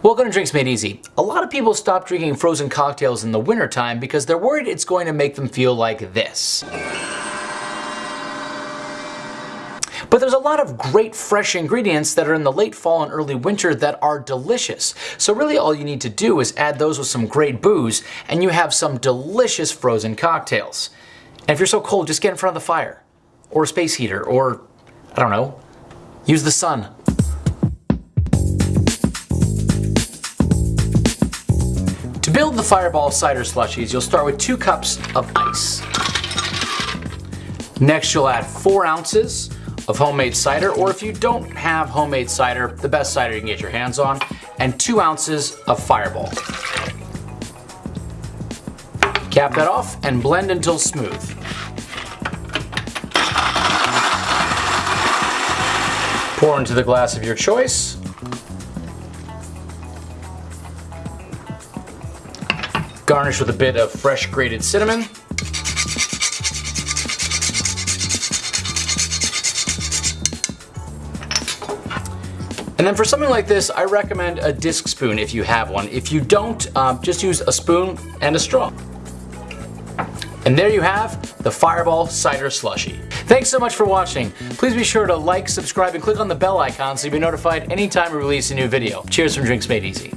Welcome to Drinks Made Easy. A lot of people stop drinking frozen cocktails in the wintertime because they're worried it's going to make them feel like this. But there's a lot of great fresh ingredients that are in the late fall and early winter that are delicious. So really all you need to do is add those with some great booze and you have some delicious frozen cocktails. And if you're so cold, just get in front of the fire or a space heater or, I don't know, use the sun. To build the Fireball cider slushies, you'll start with two cups of ice. Next, you'll add four ounces of homemade cider, or if you don't have homemade cider, the best cider you can get your hands on, and two ounces of Fireball. Cap that off and blend until smooth. Pour into the glass of your choice. Garnish with a bit of fresh grated cinnamon. And then for something like this, I recommend a disc spoon if you have one. If you don't, um, just use a spoon and a straw. And there you have the Fireball Cider Slushy. Thanks so much for watching. Please be sure to like, subscribe, and click on the bell icon so you'll be notified anytime we release a new video. Cheers from Drinks Made Easy.